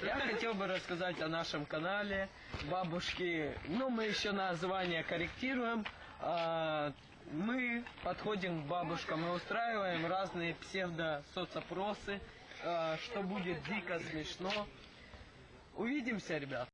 Я хотел бы рассказать о нашем канале Бабушки. Ну, мы еще название корректируем. А, мы подходим к бабушкам и устраиваем разные псевдо-соцопросы, а, что будет дико смешно. Увидимся, ребят.